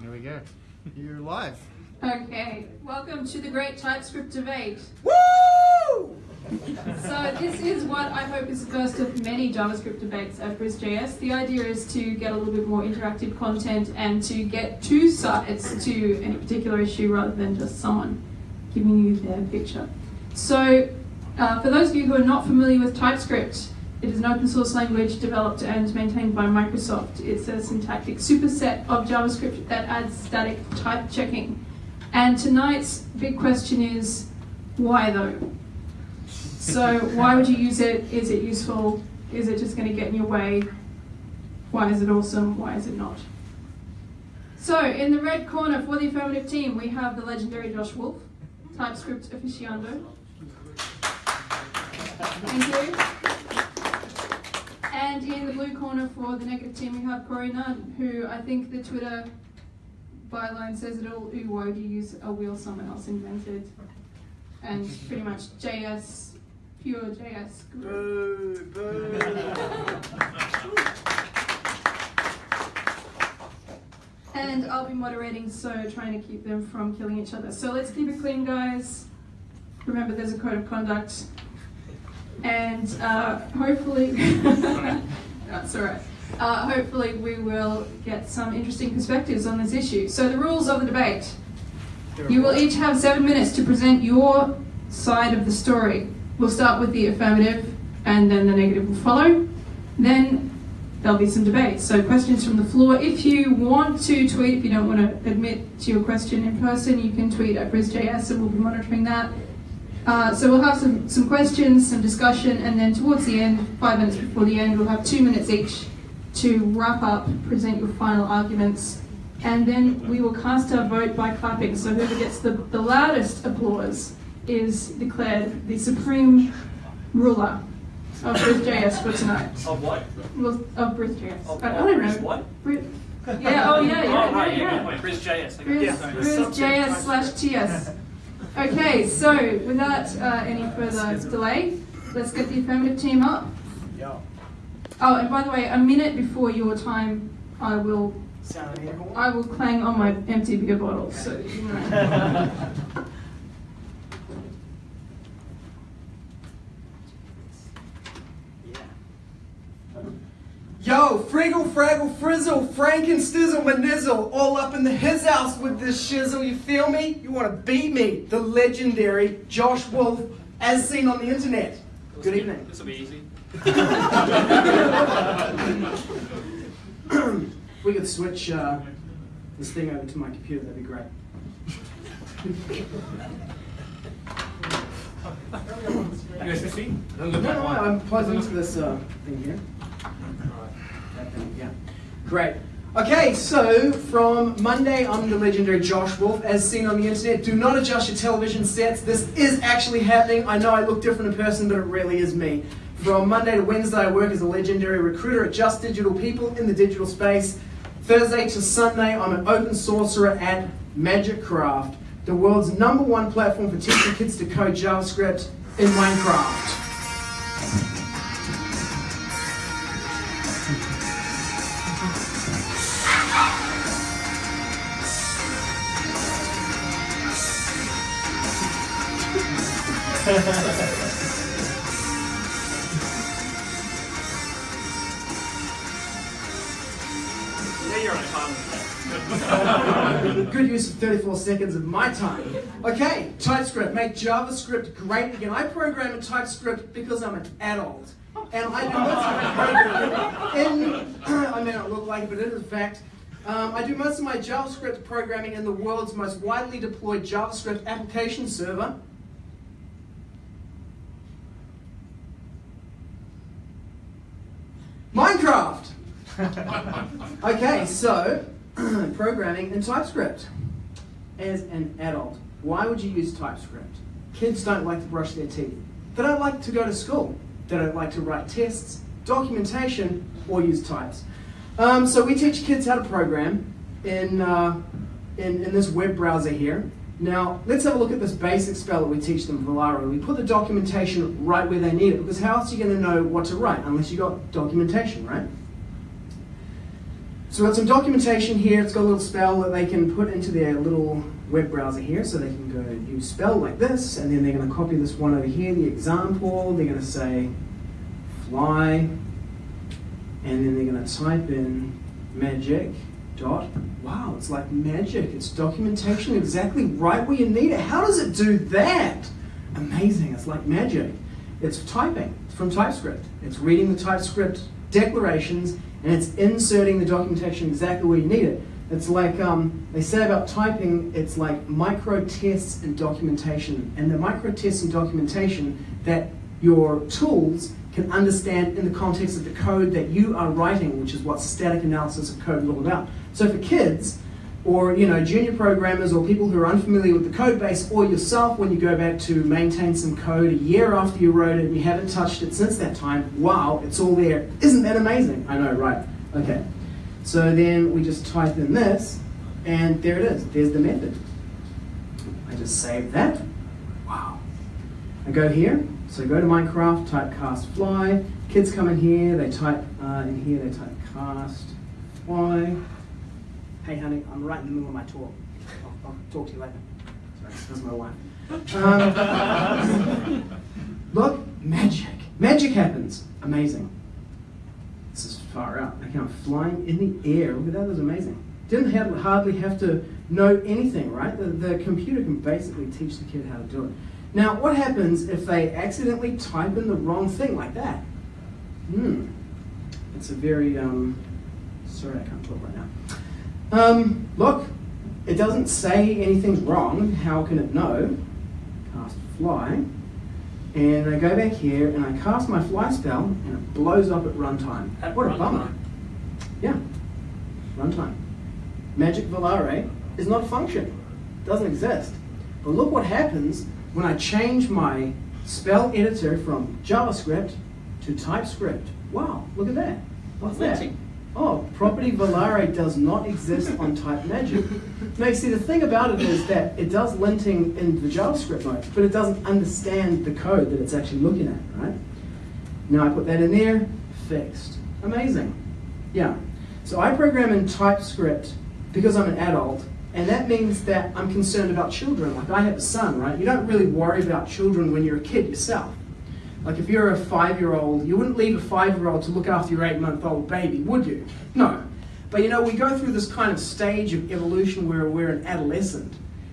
Here we go. You're live. Okay, welcome to the Great TypeScript Debate. Woo! So this is what I hope is the first of many JavaScript debates at BrisJS. The idea is to get a little bit more interactive content and to get two sides to any particular issue rather than just someone giving you their picture. So uh, for those of you who are not familiar with TypeScript, it is an open source language developed and maintained by Microsoft. It's a syntactic superset of JavaScript that adds static type checking. And tonight's big question is, why though? So why would you use it? Is it useful? Is it just going to get in your way? Why is it awesome? Why is it not? So in the red corner for the affirmative team, we have the legendary Josh Wulf, TypeScript aficionado. Thank you. And in the blue corner for the negative team, we have Corey Nunn, who I think the Twitter byline says it all. Ooh, why would you use a wheel someone else invented? And pretty much JS, pure JS. Boo, boo. And I'll be moderating, so trying to keep them from killing each other. So let's keep it clean, guys. Remember, there's a code of conduct. And uh, hopefully, that's all right. Uh, hopefully, we will get some interesting perspectives on this issue. So, the rules of the debate you will each have seven minutes to present your side of the story. We'll start with the affirmative, and then the negative will follow. Then there'll be some debate. So, questions from the floor. If you want to tweet, if you don't want to admit to your question in person, you can tweet at BrisJS, and we'll be monitoring that. Uh, so we'll have some, some questions, some discussion, and then towards the end, five minutes before the end, we'll have two minutes each to wrap up, present your final arguments, and then we will cast our vote by clapping. So whoever gets the, the loudest applause is declared the supreme ruler of BrisJS for tonight. Of what? Well, of BrisJS. Of I, I don't know. what? Brit- yeah, oh yeah, yeah, oh, right, yeah, yeah, yeah. wait, Briz JS. I got Briz, it. Briz JS slash TS. Okay, so without uh, any further delay, let's get the affirmative team up. Yeah. Oh, and by the way, a minute before your time, I will? I will clang on my empty beer bottle. So you know. Yo, Friggle, Fraggle, Frizzle, Frankenstizzle, Manizzle, all up in the his house with this shizzle, you feel me? You wanna beat me, the legendary Josh Wulf, as seen on the internet. Good evening. This will be easy. we could switch uh, this thing over to my computer, that'd be great. USB? No, no, I'm plugged into this uh, thing here. That yeah. Great. Okay, so from Monday, I'm the legendary Josh Wulf, as seen on the internet. Do not adjust your television sets. This is actually happening. I know I look different in person, but it really is me. From Monday to Wednesday, I work as a legendary recruiter at Just Digital People in the digital space. Thursday to Sunday, I'm an open sorcerer at Magikcraft, the world's number one platform for teaching kids to code JavaScript in Minecraft. 34 seconds of my time. Okay, TypeScript, make JavaScript great again. I program in TypeScript because I'm an adult. And I do most of my programming in, I may not look like it, but it is a fact. Um, I do most of my JavaScript programming in the world's most widely deployed JavaScript application server. Minecraft! Okay, so programming in TypeScript. As an adult, why would you use TypeScript? Kids don't like to brush their teeth. They don't like to go to school. They don't like to write tests, documentation, or use types. Um, so we teach kids how to program in, uh, in, in this web browser here. Now, let's have a look at this basic spell that we teach them, Volare. We put the documentation right where they need it, because how else are you going to know what to write unless you've got documentation, right? So we've got some documentation here. It's got a little spell that they can put into their little web browser here. So they can go use spell like this, and then they're going to copy this one over here, the example. They're going to say fly, and then they're going to type in magic dot. Wow, it's like magic. It's documentation exactly right where you need it. How does it do that? Amazing. It's like magic. It's typing. It's from TypeScript. It's reading the TypeScript declarations and it's inserting the documentation exactly where you need it. It's like um, they say about typing, it's like micro tests and documentation. And the micro tests and documentation that your tools can understand in the context of the code that you are writing, which is what static analysis of code is all about. So for kids, or you know, junior programmers or people who are unfamiliar with the code base, or yourself when you go back to maintain some code a year after you wrote it and you haven't touched it since that time, wow, it's all there. Isn't that amazing? I know, right? Okay. So then we just type in this, and there it is. There's the method. I just save that. Wow. I go here, so go to Minecraft, type cast fly. Kids come in here, they type uh, in here, they type cast fly. Hey, honey, I'm right in the middle of my talk. I'll, I'll talk to you later. Sorry, that's my wife. Um, look, magic. Magic happens. Amazing. This is far out. I I'm flying in the air. Look at that, that amazing. Didn't have, hardly have to know anything, right? The, the computer can basically teach the kid how to do it. Now, what happens if they accidentally type in the wrong thing like that? Hmm. It's a very, um, sorry, I can't talk right now. Um, look, it doesn't say anything's wrong. How can it know? Cast fly. And I go back here and I cast my fly spell and it blows up at runtime. At What a runtime? bummer. Yeah, runtime. Magic Volare is not a function. It doesn't exist. But look what happens when I change my spell editor from JavaScript to TypeScript. Wow, look at that. What's that? Oh, property Volare does not exist on Type Magic. Now, you see, the thing about it is that it does linting in the JavaScript mode, but it doesn't understand the code that it's actually looking at, right? Now I put that in there, fixed. Amazing. Yeah. So I program in TypeScript because I'm an adult, and that means that I'm concerned about children. Like I have a son, right? You don't really worry about children when you're a kid yourself. Like if you're a five-year-old, you wouldn't leave a five-year-old to look after your eight-month-old baby, would you? No. But you know, we go through this kind of stage of evolution where we're an adolescent.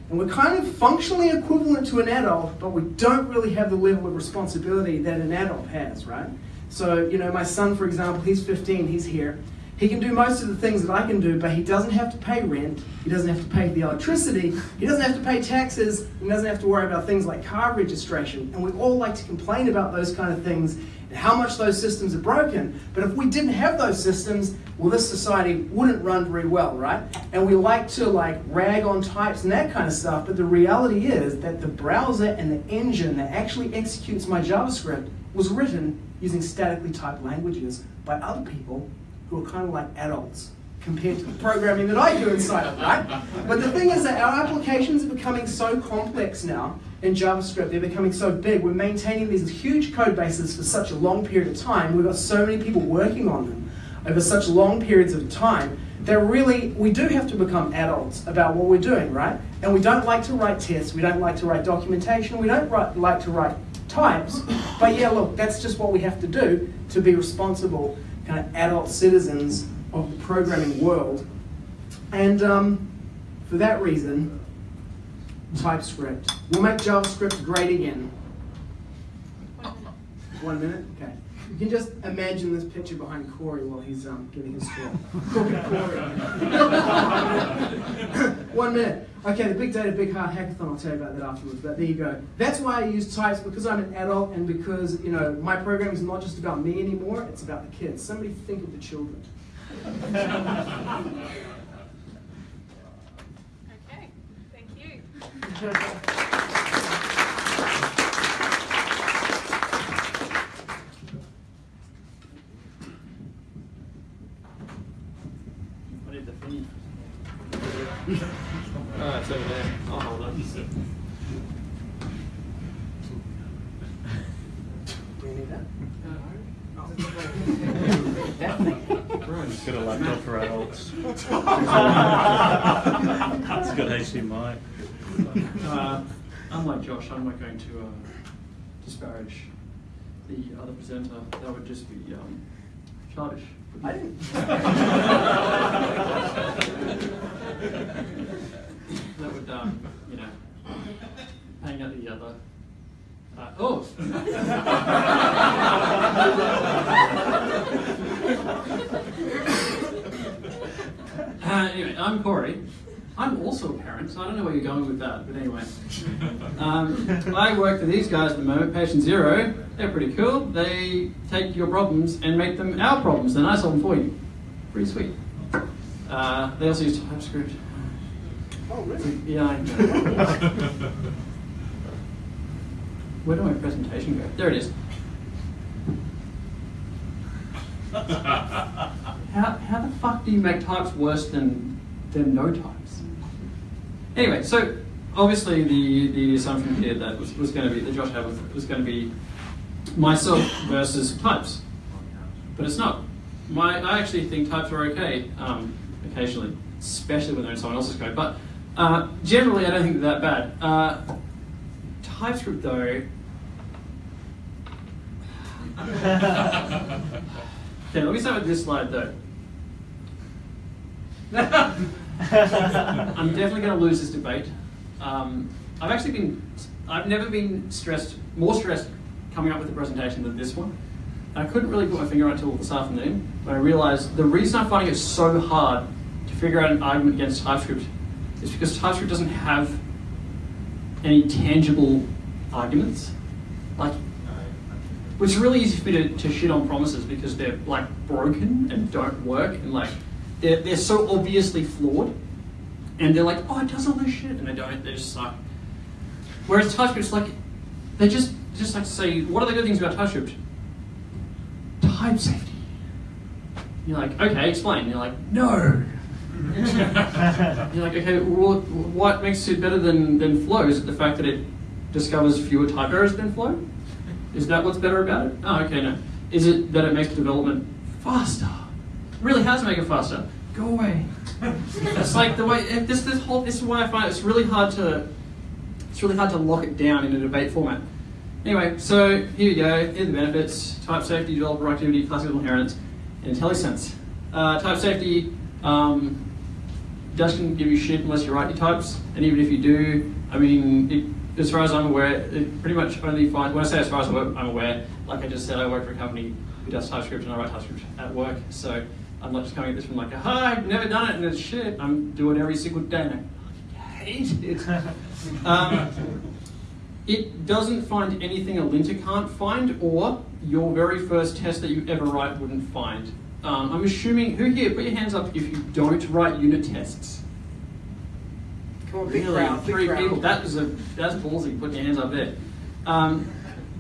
And we're kind of functionally equivalent to an adult, but we don't really have the level of responsibility that an adult has, right? So, you know, my son, for example, he's 15, he's here. He can do most of the things that I can do, but he doesn't have to pay rent, he doesn't have to pay the electricity, he doesn't have to pay taxes, he doesn't have to worry about things like car registration. And we all like to complain about those kind of things and how much those systems are broken. But if we didn't have those systems, well, this society wouldn't run very well, right? And we like to like rag on types and that kind of stuff, but the reality is that the browser and the engine that actually executes my JavaScript was written using statically typed languages by other people who are kind of like adults compared to the programming that I do inside of right? But the thing is that our applications are becoming so complex now in JavaScript, they're becoming so big. We're maintaining these huge code bases for such a long period of time. We've got so many people working on them over such long periods of time that really we do have to become adults about what we're doing, right? And we don't like to write tests, we don't like to write documentation, we don't write, like to write types. But yeah, look, that's just what we have to do to be responsible kind of adult citizens of the programming world. And um, for that reason, TypeScript will make JavaScript great again. One minute? Okay. You can just imagine this picture behind Corey while he's um, giving his talk. Talking to Corey. One minute. Okay, the Big Data Big Heart Hackathon, I'll tell you about that afterwards, but there you go. That's why I use types, because I'm an adult and because, you know, my program is not just about me anymore, it's about the kids. Somebody think of the children. Okay, thank you. I need the feed. Oh, it's over there. I'll hold it. Do you need that? That thing. Everyone's got a laptop for adults. it's got HDMI. Uh, unlike Josh, I'm not going to uh, disparage the other presenter. That would just be um, childish. I didn't. that would, um, you know, hang out the other. Uh, oh! uh, anyway, I'm Corey. I'm also a parent, so I don't know where you're going with that, but anyway. Um, I work for these guys at the moment, Patient Zero. They're pretty cool. They take your problems and make them our problems, and I solve them for you. Pretty sweet. Uh, they also use TypeScript. Oh, really? Yeah, I know. Where did my presentation go? There it is. How, how the fuck do you make types worse than, than no types? Anyway, so obviously the, the assumption here that was, was going to be, that Josh had was, was going to be myself versus types. But it's not. My, I actually think types are okay um, occasionally, especially when they're in someone else's code. But uh, generally, I don't think they're that bad. Uh, TypeScript, though. okay, let me start with this slide, though. I'm definitely going to lose this debate. Um, I've actually been, I've never been stressed, more stressed coming up with a presentation than this one. I couldn't really put my finger on it until this afternoon when I realized the reason I'm finding it so hard to figure out an argument against TypeScript is because TypeScript doesn't have any tangible arguments. Like, it's really easy for me to, to shit on promises because they're like broken and don't work and like they're, they're so obviously flawed and they're like, oh, it does all this shit, and they don't. They just suck. Whereas TypeScript's like, they just just like to say, what are the good things about TypeScript? Type safety. You're like, okay, explain. You're like, no. You're like, okay, well, what makes it better than, than Flow? Is it the fact that it discovers fewer type errors than Flow? Is that what's better about it? Oh, okay, no. Is it that it makes development faster? Really has made it faster. Go away. it's like the way this this whole this is why I find it's really hard to it's really hard to lock it down in a debate format. Anyway, so here we go. Here are the benefits: type safety, developer activity, classical inheritance, and IntelliSense. Uh, type safety um, doesn't give you shit unless you write your types, and even if you do, I mean, it, as far as I'm aware, it pretty much only finds. When I say as far as I'm aware, like I just said, I work for a company who does TypeScript, and I write TypeScript at work, so. I'm not just coming at this from like, hi, I've never done it and it's shit. I'm doing it every single day and I hate it. um, it doesn't find anything a linter can't find or your very first test that you ever write wouldn't find. Um, I'm assuming, who here, put your hands up if you don't write unit tests. Come on, big Really? crowd, big Three crowd. people. That is a that's ballsy. Put your hands up there. Um,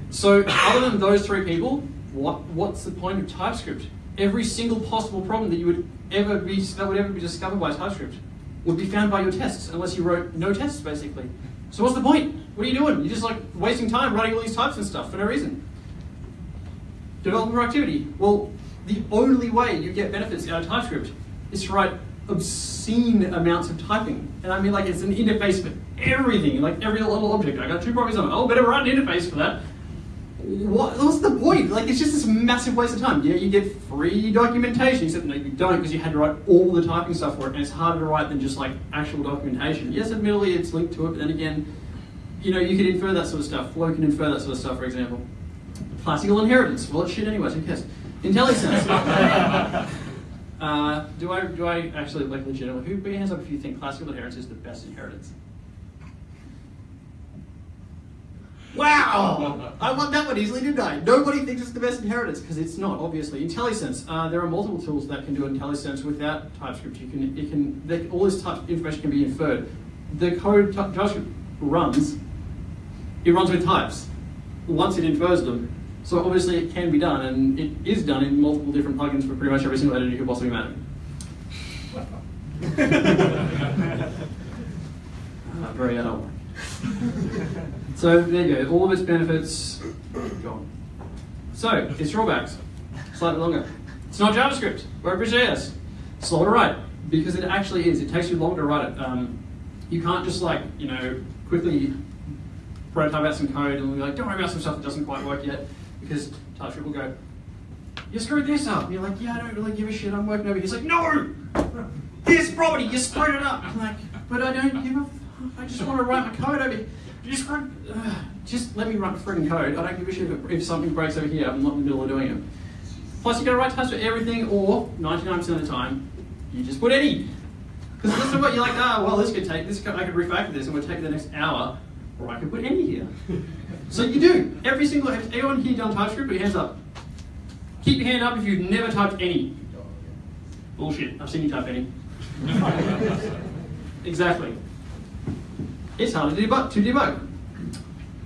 so other than those three people, what what's the point of TypeScript? Every single possible problem that you would ever be that would ever be discovered by TypeScript would be found by your tests, unless you wrote no tests, basically. So what's the point? What are you doing? You're just like wasting time writing all these types and stuff for no reason. Developer activity. Well, the only way you get benefits out of TypeScript is to write obscene amounts of typing. And I mean like it's an interface for everything, like every little object. I got two properties on it. Oh, better write an interface for that. What, what's the point? Like it's just this massive waste of time. Yeah, you get free documentation, except no, you don't because you had to write all the typing stuff for it, and it's harder to write than just like actual documentation. Yes, admittedly it's linked to it, but then again, you know, you can infer that sort of stuff. Flow can infer that sort of stuff, for example. Classical inheritance. Well, it's shit anyways. Who cares? IntelliSense. uh, do I do I actually like legitimately? Who put your hands up if you think classical inheritance is the best inheritance? Wow! I won that one easily, didn't I? Nobody thinks it's the best inheritance because it's not, obviously. IntelliSense. Uh, there are multiple tools that can do IntelliSense without TypeScript. You can, it can, they, all this type information can be inferred. The code Ty- JavaScript runs, it runs with types once it infers them. So obviously it can be done, and it is done in multiple different plugins for pretty much every single editor you could possibly imagine. Uh, very adult. So there you go, all of its benefits gone. So its drawbacks, slightly longer. It's not JavaScript or JS. Slow to write because it actually is. It takes you longer to write it. Um, you can't just like you know quickly prototype out some code and be like, don't worry about some stuff that doesn't quite work yet because TypeScript will go, you screwed this up. And you're like, yeah, I don't really give a shit. I'm working over here. He's like, no, this property, you screwed it up. I'm like, but I don't give a. F- I just want to write my code over here. You screwed. Uh, just let me write frigging code. I don't give a shit if, if something breaks over here. I'm not in the middle of doing it. Plus, you got to write types for everything, or 99% of the time, you just put any. Because this is what you're like, ah, well, this could take, this could, I could refactor this and it would take the next hour, or I could put any here. so you do. Every single, has anyone here done TypeScript? Put your hands up. Keep your hand up if you've never typed any. Bullshit, I've seen you type any. exactly. It's hard to debug. To debug.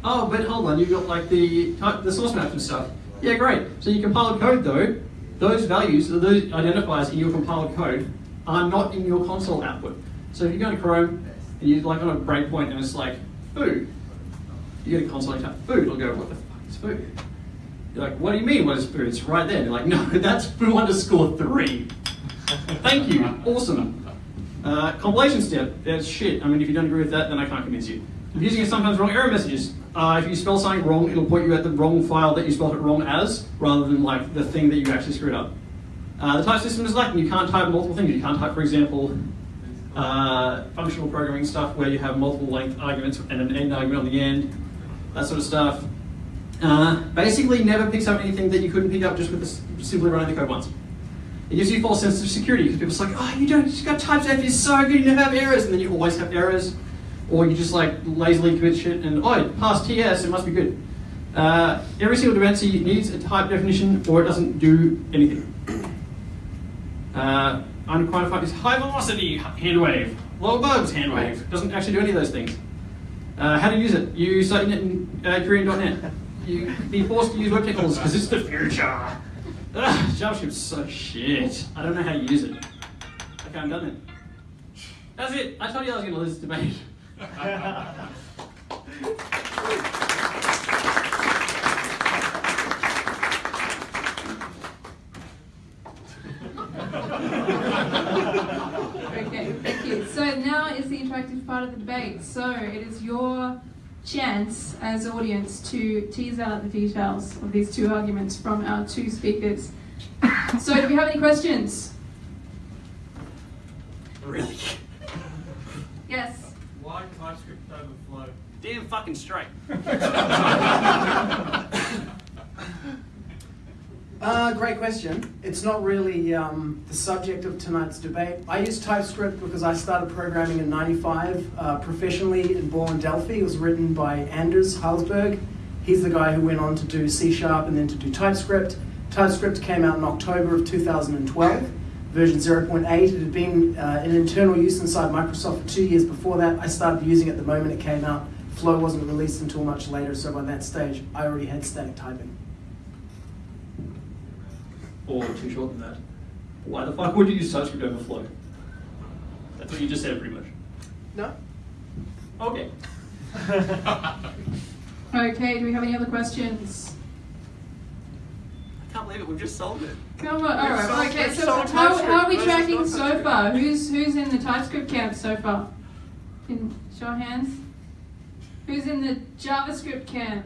Oh, but hold on, you've got like the type, the source maps and stuff. Yeah, great. So you compile code though, those values, those identifiers in your compiled code are not in your console output. So if you go to Chrome and you're like on a breakpoint and it's like food, you go to console and type food, it'll go, what the fuck is food? You're like, what do you mean, what is food? It's right there. You're like, no, that's foo underscore three. Thank you, awesome. Uh, compilation step, that's shit. I mean, if you don't agree with that, then I can't convince you. Using sometimes wrong error messages. Uh, if you spell something wrong, it'll point you at the wrong file that you spelled it wrong as, rather than like the thing that you actually screwed up. Uh, the type system is lacking. You can't type multiple things. You can't type, for example, uh, functional programming stuff where you have multiple length arguments and an end argument on the end, that sort of stuff. Uh, basically, never picks up anything that you couldn't pick up just with this, simply running the code once. It gives you false sense of security because people's like, oh, you don't, you got type safe, you're so good, you never have errors, and then you always have errors, or you just like lazily commit shit and oh, it passed TS, it must be good. Uh, every single dependency needs a type definition, or it doesn't do anything. Uh, unquantified is high velocity hand wave, low bugs hand wave. Doesn't actually do any of those things. Uh, how to use it? You start in uh, Korean.net. You be forced to use web because it's the future. Ugh, JavaScript's so shit. I don't know how to use it. Okay, I'm done then. That's it. I told you I was going to lose this debate. Okay, thank you. So now is the interactive part of the debate. So it is your chance as audience to tease out the details of these two arguments from our two speakers. So do we have any questions? really? Yes. Why TypeScript over Flow? Damn fucking straight. Uh, great question. It's not really um, the subject of tonight's debate. I use TypeScript because I started programming in 95 uh, professionally in and Delphi. It was written by Anders Hejlsberg. He's the guy who went on to do C Sharp and then to do TypeScript. TypeScript came out in October of 2012, version 0.8. It had been uh, in internal use inside Microsoft for two years before that. I started using it the moment it came out. Flow wasn't released until much later, so by that stage, I already had static typing. Or too short than that. Why the fuck would you use TypeScript over Flow? That's what you just said, pretty much. No? Okay. Okay, do we have any other questions? I can't believe it. We've just solved it. Come on. All We've right. solved- Okay. we've So how, how are we tracking so far? Who's who's in the TypeScript camp so far? Can show hands. Who's in the JavaScript camp?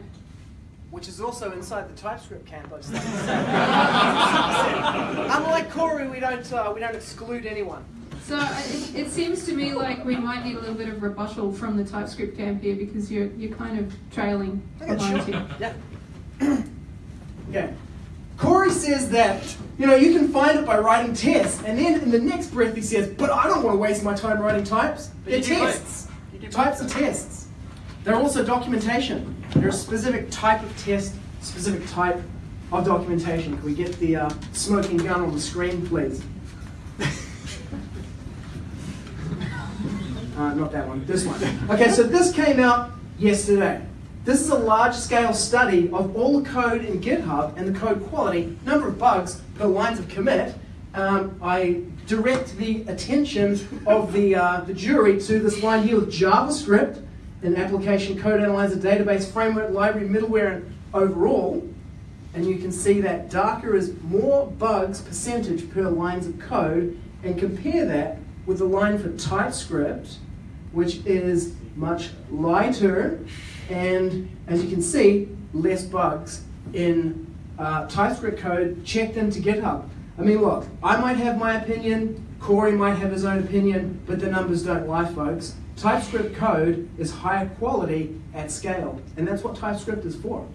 Which is also inside the TypeScript camp, I just like. Unlike Corey, we don't, uh, we don't exclude anyone. So uh, it, it seems to me like we might need a little bit of rebuttal from the TypeScript camp here because you're you're kind of trailing behind here. Yeah. okay. Corey says that, you know, you can find it by writing tests, and then in the next breath he says, but I don't want to waste my time writing types. But They're you do both. tests. You. Types are tests. They're also documentation. There's a specific type of test, specific type of documentation. Can we get the uh, smoking gun on the screen, please? Uh, not that one, this one. Okay, so this came out yesterday. This is a large scale study of all the code in GitHub and the code quality, number of bugs per lines of commit. Um, I direct the attention of the, uh, the jury to this line here with JavaScript, an application code analyzer, database, framework, library, middleware, and overall. and you can see that darker is more bugs percentage per lines of code, and compare that with the line for TypeScript, which is much lighter, and as you can see, less bugs in uh, TypeScript code checked into GitHub. I mean, look, I might have my opinion, Corey might have his own opinion, but the numbers don't lie, folks. TypeScript code is higher quality at scale, and that's what TypeScript is for.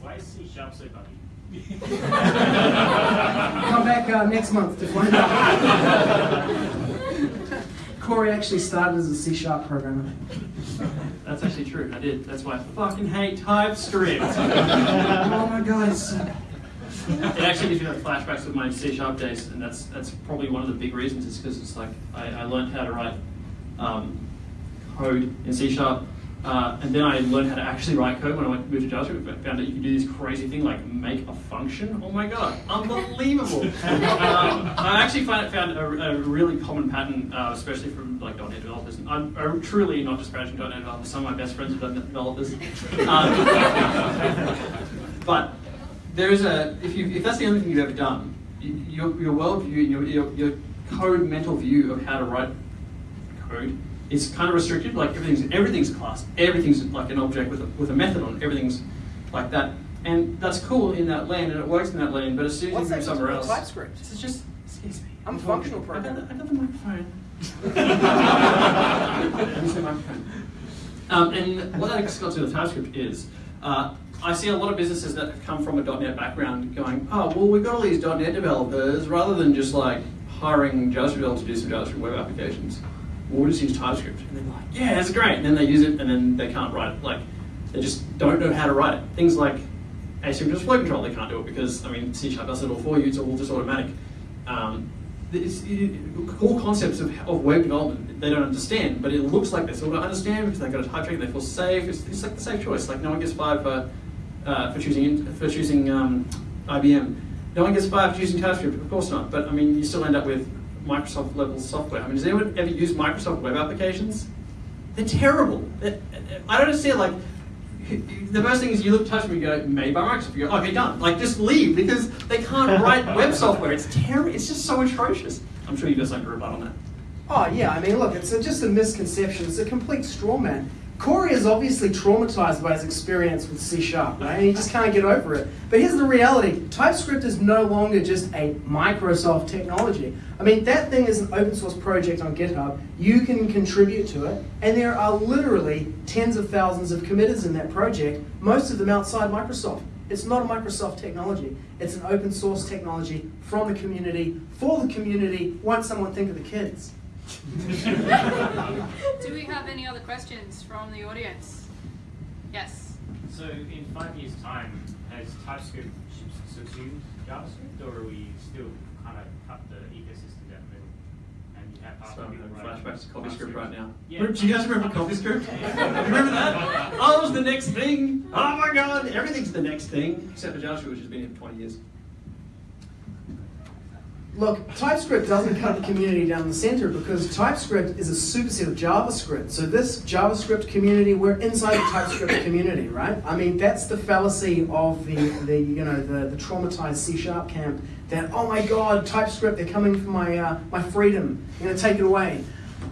Why is C sharp so buggy? Come back uh, next month to find out. Corey actually started as a C sharp programmer. That's actually true. I did. That's why I fucking hate TypeScript. oh my god, it actually gives me like flashbacks of my C sharp days, and that's that's probably one of the big reasons. Is because it's like I, I learned how to write um, code in C sharp, uh, and then I learned how to actually write code when I went moved to JavaScript. I found that you can do this crazy thing like make a function. Oh my god, unbelievable! um, I actually find, found a, a really common pattern, uh, especially from like .NET developers. And I'm, I'm truly not disparaging .NET developers. Some of my best friends are .NET developers. Um, but there is a if you if that's the only thing you've ever done, you- your your worldview and your, your your code mental view of how to write code is kind of restricted. Like everything's everything's class, everything's like an object with a, with a method on it. Everything's like that, and that's cool in that lane and it works in that lane. But as soon as you move somewhere else, TypeScript? This is just excuse me. I'm a functional the, programmer. I got the microphone. The microphone. Um, and what that got to with TypeScript is, uh, I see a lot of businesses that have come from a .NET background going, oh, well, we've got all these .NET developers, rather than just like hiring JavaScript developers to do some JavaScript web applications, we'll just use TypeScript. And they're like, yeah, it's great. And then they use it, and then they can't write it. Like, they just don't know how to write it. Things like asynchronous flow control, they can't do it because, I mean, C Sharp does it all for you, it's all just automatic. Um, it's, it, core concepts of, of web development they don't understand, but it looks like they sort of understand because they've got a type check, they feel safe. It's, it's like the safe choice. Like no one gets fired for uh, for choosing for choosing um, IBM. No one gets fired for choosing TypeScript. Of course not. But I mean, you still end up with Microsoft level software. I mean, does anyone ever use Microsoft web applications? They're terrible. They're- I don't understand. Like the first thing is you look at TypeScript and you go, made by Microsoft. You go, okay, done. Like just leave because they can't write web software. It's terrible. It's just so atrocious. I'm sure you got something to rebut on that. Oh yeah, I mean, look, it's a, just a misconception. It's a complete straw man. Corey is obviously traumatized by his experience with C Sharp, right? And he just can't get over it. But here's the reality: TypeScript is no longer just a Microsoft technology. I mean, that thing is an open source project on GitHub. You can contribute to it, and there are literally tens of thousands of committers in that project. Most of them outside Microsoft. It's not a Microsoft technology. It's an open source technology from the community for the community. Won't someone think of the kids? Do we have any other questions from the audience? Yes. So in five years' time, has TypeScript subsumed JavaScript, or are we still kind of cut the ecosystem down the middle? And you have half So the I'm people flashbacks to CoffeeScript right now. Yeah. Do you guys remember CoffeeScript? remember that? Oh, it was the next thing. Oh my god, everything's the next thing. Except for JavaScript, which has been here for 20 years. Look, TypeScript doesn't cut the community down the center because TypeScript is a superset of JavaScript. So this JavaScript community, we're inside the TypeScript community, right? I mean, that's the fallacy of the, the you know, the, the traumatized C Sharp camp that, oh my God, TypeScript, they're coming for my, uh, my freedom, I'm gonna take it away.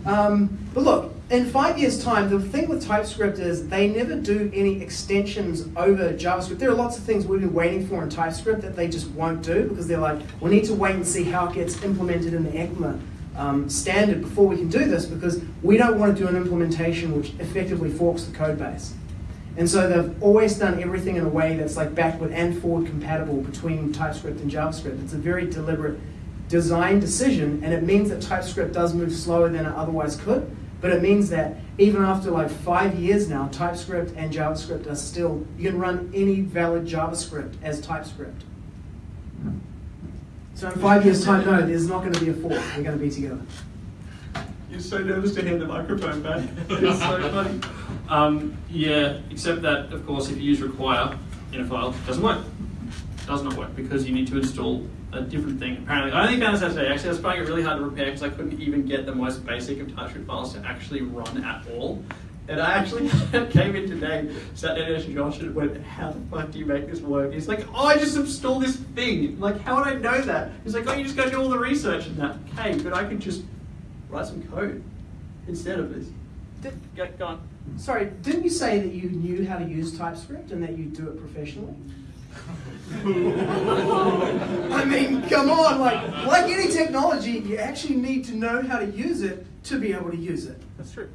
Um, but look, in five years' time, the thing with TypeScript is they never do any extensions over JavaScript. There are lots of things we've been waiting for in TypeScript that they just won't do because they're like, we need to wait and see how it gets implemented in the ECMA um, standard before we can do this because we don't want to do an implementation which effectively forks the code base. And so they've always done everything in a way that's like backward and forward compatible between TypeScript and JavaScript. It's a very deliberate design decision, and it means that TypeScript does move slower than it otherwise could. But it means that even after like five years now, TypeScript and JavaScript are still, you can run any valid JavaScript as TypeScript. So in five years' time, no, there's not going to be a fork. We're going to be together. You're so nervous to hand the microphone back. It's so funny. Um, yeah, except that, of course, if you use require in a file, it doesn't work. It does not work because you need to install a different thing. Apparently, I only found this out today. Actually, I was finding it really hard to repair because I couldn't even get the most basic of TypeScript files to actually run at all. And I actually came in today, sat down next to Josh and went, how the fuck do you make this work? He's like, oh, I just installed this thing. I'm like, how would I know that? He's like, oh, you just gotta do all the research and that. Okay, but I could just write some code instead of this. Did, Go, go on. sorry, didn't you say that you knew how to use TypeScript and that you do it professionally? I mean, come on, like like any technology, you actually need to know how to use it to be able to use it. That's true.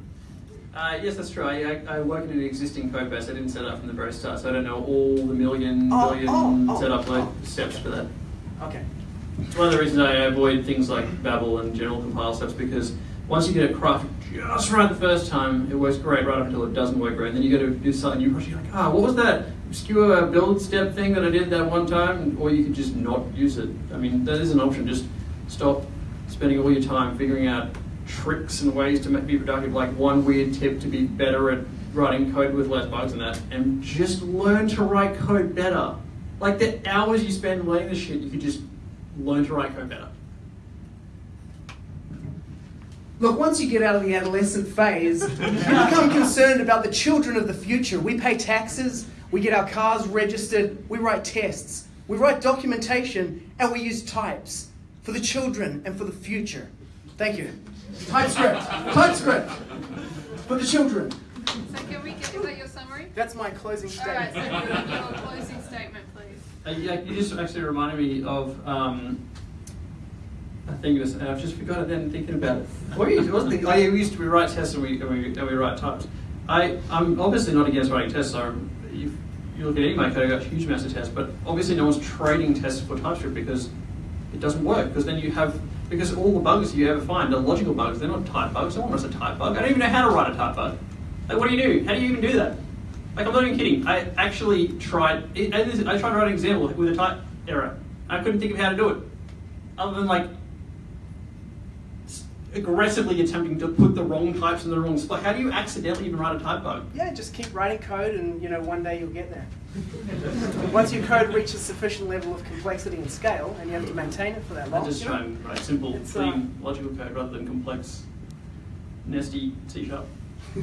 Uh, yes, that's true. I, I, work in an existing code base. I didn't set it up from the very start, so I don't know all the million, Oh, billion oh, oh, setup like, steps for that. Okay. It's one of the reasons I avoid things like Babel and general compile steps because once you get it crafted just right the first time, it works great right up until it doesn't work great. And then you go to do something new. You're like, ah, what was that obscure build step thing that I did that one time? Or you could just not use it. I mean, that is an option. Just stop spending all your time figuring out tricks and ways to be productive, like one weird tip to be better at writing code with less bugs and that, and just learn to write code better. Like the hours you spend learning this shit, you could just learn to write code better. Look, once you get out of the adolescent phase, you become concerned about the children of the future. We pay taxes, we get our cars registered, we write tests, we write documentation, and we use types for the children and for the future. Thank you. TypeScript. TypeScript. For the children. So can we get, is that your summary? That's my closing Alright, statement. so your closing statement, please. Uh, yeah, you just actually reminded me of um, a thing, this, and I've just forgot it then thinking about it. What you, what was the, oh, yeah, we used to we write tests and we, and we, and we write types. I, I'm obviously not against writing tests. So if you look at code, I got huge amounts of tests, but obviously no one's trading tests for TypeScript because it doesn't work. Because then you have, because all the bugs you ever find are logical bugs, they're not type bugs. No one wants a type bug. I don't even know how to write a type bug. Like, what do you do? How do you even do that? Like, I'm not even kidding. I actually tried, I tried to write an example with a type error. I couldn't think of how to do it. Other than like, aggressively attempting to put the wrong types in the wrong spot. How do you accidentally even write a type bug? Yeah, just keep writing code and you know one day you'll get there. Once your code reaches sufficient level of complexity and scale and you have to maintain it for that I long, just try and write simple, It's, clean, uh, logical code rather than complex, nasty C sharp.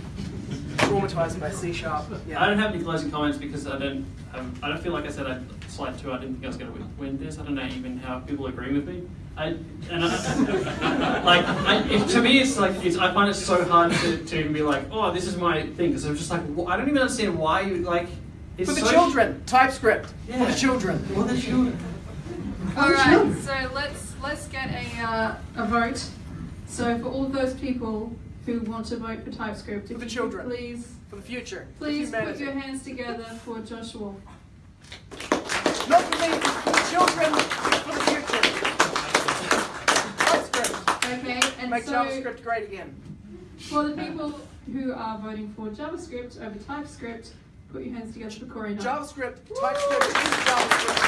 traumatized by C sharp. Yeah. I don't have any closing comments because I don't. Um, I don't feel like I said I slide two. I didn't think I was going to win this. I don't know even how people agree with me. I and I, like I, it, to me, it's like it's. I find it so hard to, to even be like, oh, this is my thing because I'm just like wh- I don't even understand why you like. It's For the so- children, TypeScript. For the children. For the children. Alright, so let's let's get a uh, a vote. So for all of those people who want to vote for TypeScript, For the children. please For the future. for please put your hands together for Joshua. Not for me, for the children, for the future. TypeScript. Okay, and Make so JavaScript great again. for the people who are voting for JavaScript over TypeScript, put your hands together for Corey Knight. JavaScript, TypeScript is JavaScript.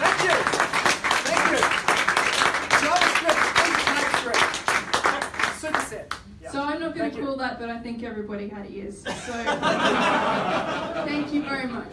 Thank you. Thank you. JavaScript is TypeScript. Superset. Yeah. So I'm not going to you. call that, but I think everybody had ears. So thank you very much.